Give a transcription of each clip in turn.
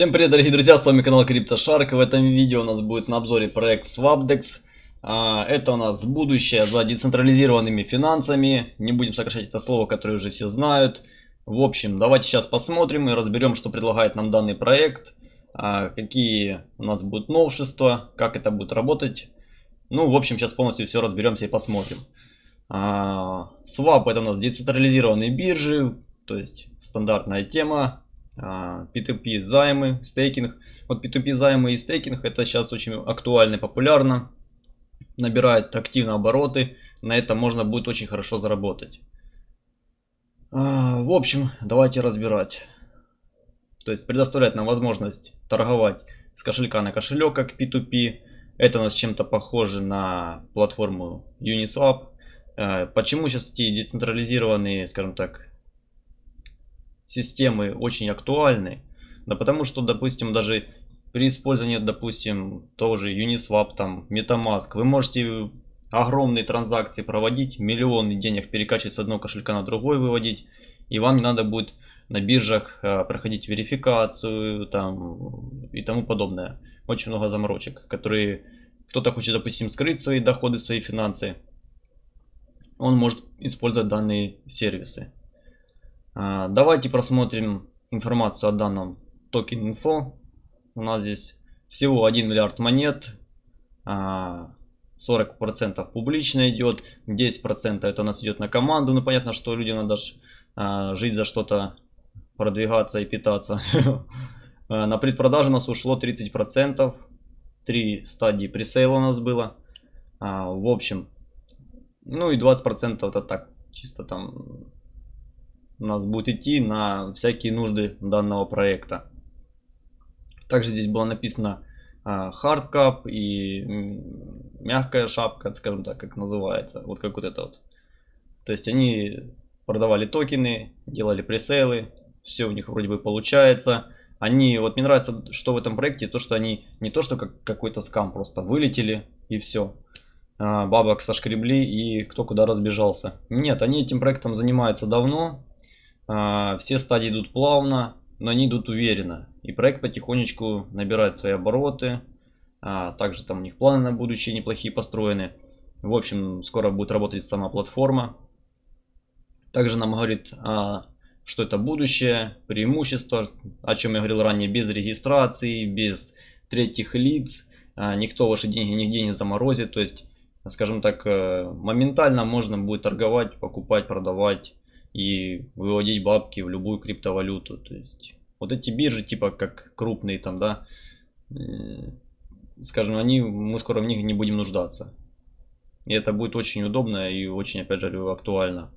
Всем привет, дорогие друзья, с вами канал CryptoShark. В этом видео у нас будет на обзоре проект Swapdex. А, это у нас будущее за децентрализированными финансами. Не будем сокращать это слово, которое уже все знают. В общем, давайте сейчас посмотрим и разберем, что предлагает нам данный проект. А, какие у нас будут новшества, как это будет работать. Ну, в общем, сейчас полностью все разберемся и посмотрим. А, Swap это у нас децентрализированные биржи, то есть стандартная тема P2P а, займы, стейкинг. Вот P2P займы и стейкинг это сейчас очень актуально и популярно. Набирает активно обороты. На этом можно будет очень хорошо заработать. А, в общем, давайте разбирать. То есть предоставляет нам возможность торговать с кошелька на кошелек, как P2P. Это у нас чем-то похоже на платформу Uniswap. А, почему сейчас эти децентрализированные, скажем так, системы очень актуальны. Да потому что, допустим, даже при использовании, допустим, тоже Uniswap, там, MetaMask, вы можете огромные транзакции проводить, миллионы денег перекачивать с одного кошелька на другой выводить, и вам не надо будет на биржах э, проходить верификацию там, и тому подобное. Очень много заморочек, которые кто-то хочет, допустим, скрыть свои доходы, свои финансы. Он может использовать данные сервисы. А, давайте просмотрим информацию о данном токен инфо. У нас здесь всего 1 миллиард монет. 40% а, публично идет, 10% это у нас идет на команду. Ну понятно, что людям надо а, жить за что-то, продвигаться и питаться. На предпродажу у нас ушло 30%. Три стадии пресейла у нас было. В общем, ну и 20% это так, чисто там у нас будет идти на всякие нужды данного проекта. Также здесь было написано hardcap и мягкая шапка, скажем так, как называется. Вот как вот это вот. То есть они продавали токены, делали пресейлы, все у них вроде бы получается. Они, вот мне нравится, что в этом проекте, то, что они не то, что как какой-то скам, просто вылетели и все. А, бабок сошкребли и кто куда разбежался. Нет, они этим проектом занимаются давно, а, все стадии идут плавно, но они идут уверенно. И проект потихонечку набирает свои обороты. А, также там у них планы на будущее неплохие построены. В общем, скоро будет работать сама платформа. Также нам говорит, а, что это будущее, преимущество, о чем я говорил ранее, без регистрации, без третьих лиц. Никто ваши деньги нигде не заморозит. То есть, скажем так, э, моментально можно будет торговать, покупать, продавать и выводить бабки в любую криптовалюту. То есть вот эти биржи, типа как крупные там, да, скажем, они, мы скоро в них не будем нуждаться. И это будет очень удобно и очень, опять же, актуально.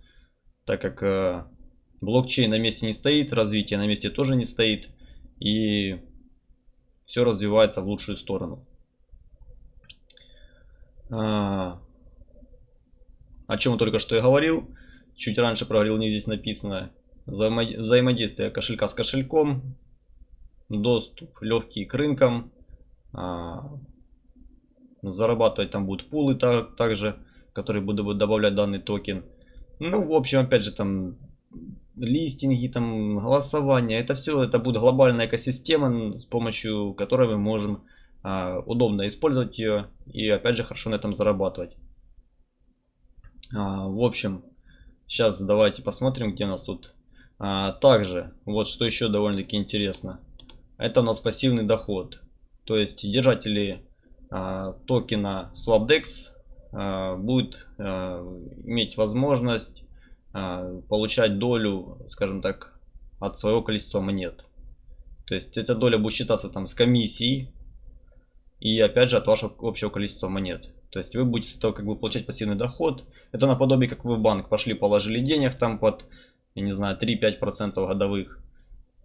Так как э, блокчейн на месте не стоит, развитие на месте тоже не стоит. И все развивается в лучшую сторону. А, о чем только что я говорил. Чуть раньше проговорил, не здесь написано. Взаимодействие кошелька с кошельком. Доступ легкий к рынкам. А, зарабатывать там будут пулы также, которые будут добавлять данный токен. Ну, в общем, опять же, там листинги, там голосование. Это все, это будет глобальная экосистема, с помощью которой мы можем а, удобно использовать ее и опять же хорошо на этом зарабатывать. А, в общем, Сейчас давайте посмотрим, где у нас тут. А, также, вот что еще довольно-таки интересно. Это у нас пассивный доход. То есть держатели а, токена SwapDex а, будут а, иметь возможность а, получать долю, скажем так, от своего количества монет. То есть эта доля будет считаться там с комиссией и опять же от вашего общего количества монет. То есть вы будете с этого как бы получать пассивный доход. Это наподобие, как вы в банк пошли, положили денег там под, я не знаю, 3-5% годовых.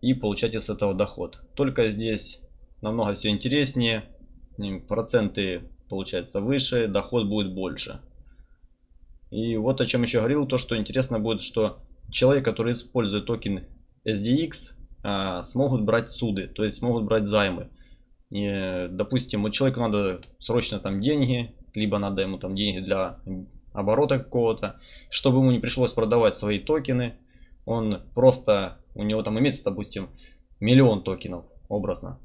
И получаете с этого доход. Только здесь намного все интереснее. Проценты получается выше, доход будет больше. И вот о чем еще говорил, то что интересно будет, что человек, который использует токен SDX, а, смогут брать суды, то есть смогут брать займы. И, допустим, вот человеку надо срочно там деньги, либо надо ему там деньги для оборота какого-то, чтобы ему не пришлось продавать свои токены, он просто, у него там имеется, допустим, миллион токенов, образно.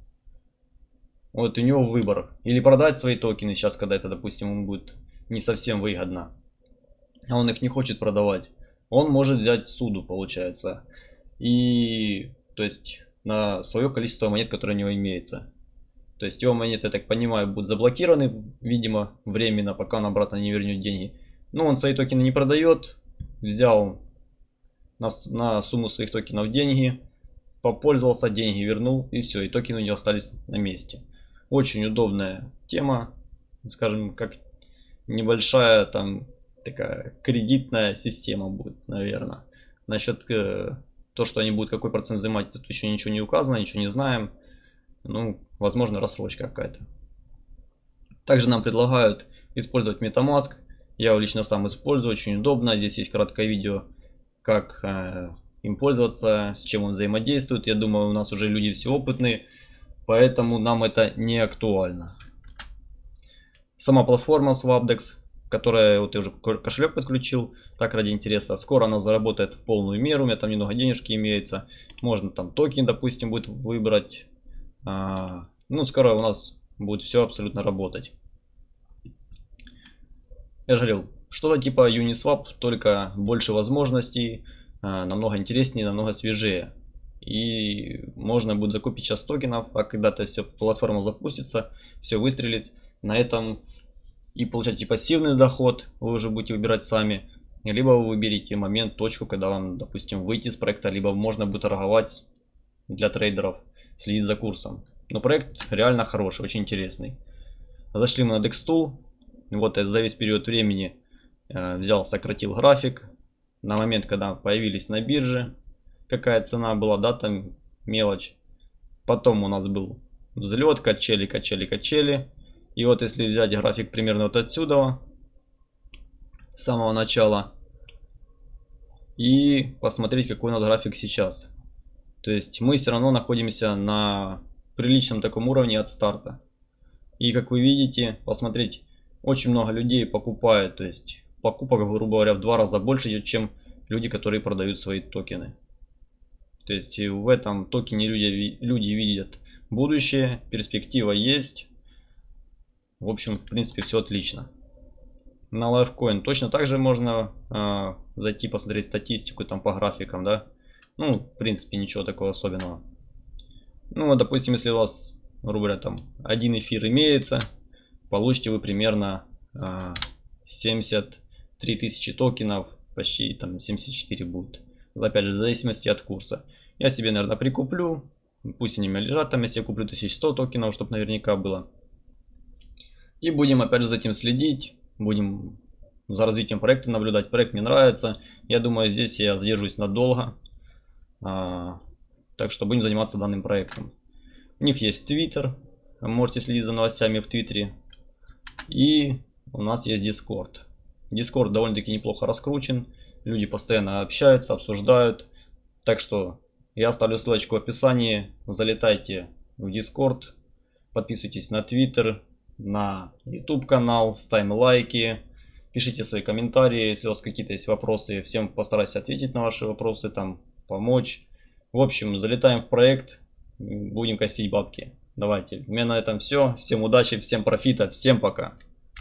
Вот у него выбор. Или продать свои токены сейчас, когда это, допустим, ему будет не совсем выгодно. А он их не хочет продавать. Он может взять суду, получается. И, то есть, на свое количество монет, которое у него имеется. То есть его монеты, я так понимаю, будут заблокированы, видимо, временно, пока он обратно не вернет деньги. Но он свои токены не продает. Взял на, на сумму своих токенов деньги, попользовался, деньги вернул и все. И токены у него остались на месте. Очень удобная тема, скажем, как небольшая там такая кредитная система будет, наверное. Насчет э, то, что они будут какой процент взимать, тут еще ничего не указано, ничего не знаем. Ну, возможно, рассрочка какая-то. Также нам предлагают использовать MetaMask. Я его лично сам использую, очень удобно. Здесь есть краткое видео, как э, им пользоваться, с чем он взаимодействует. Я думаю, у нас уже люди все опытные, поэтому нам это не актуально. Сама платформа Swapdex, которая вот я уже кошелек подключил, так ради интереса. Скоро она заработает в полную меру, у меня там немного денежки имеется. Можно там токен, допустим, будет выбрать. А, ну, скоро у нас будет все абсолютно работать. Я жалел, что-то типа Uniswap, только больше возможностей, а, намного интереснее, намного свежее. И можно будет закупить сейчас токенов, а когда-то все платформа запустится, все выстрелит. На этом и получать пассивный доход, вы уже будете выбирать сами. Либо вы выберете момент, точку, когда вам, допустим, выйти из проекта, либо можно будет торговать для трейдеров, следить за курсом. Но проект реально хороший, очень интересный. Зашли мы на DexTool. Вот за весь период времени э, взял, сократил график. На момент, когда появились на бирже, какая цена была, да, там мелочь. Потом у нас был взлет, качели, качели, качели. И вот если взять график примерно вот отсюда, с самого начала, и посмотреть, какой у нас график сейчас. То есть мы все равно находимся на приличном таком уровне от старта. И как вы видите, посмотреть, очень много людей покупает, то есть покупок, грубо говоря, в два раза больше, чем люди, которые продают свои токены. То есть в этом токене люди, люди видят будущее, перспектива есть. В общем, в принципе, все отлично. На Lifecoin точно так же можно э, зайти посмотреть статистику там по графикам, да. Ну, в принципе, ничего такого особенного. Ну, допустим, если у вас, грубо там, один эфир имеется, получите вы примерно э, 73 тысячи токенов, почти там 74 будет. Опять же, в зависимости от курса. Я себе, наверное, прикуплю, пусть они меня лежат там, если я куплю 1100 токенов, чтобы наверняка было. И будем опять же за этим следить, будем за развитием проекта наблюдать. Проект мне нравится. Я думаю, здесь я задержусь надолго. А, так что будем заниматься данным проектом. У них есть Twitter. Можете следить за новостями в Твиттере. И у нас есть Discord. Discord довольно-таки неплохо раскручен. Люди постоянно общаются, обсуждают. Так что я оставлю ссылочку в описании. Залетайте в Discord. Подписывайтесь на Twitter на YouTube канал, ставим лайки, пишите свои комментарии, если у вас какие-то есть вопросы, всем постараюсь ответить на ваши вопросы, там помочь. В общем, залетаем в проект, будем косить бабки. Давайте, у меня на этом все. Всем удачи, всем профита, всем пока.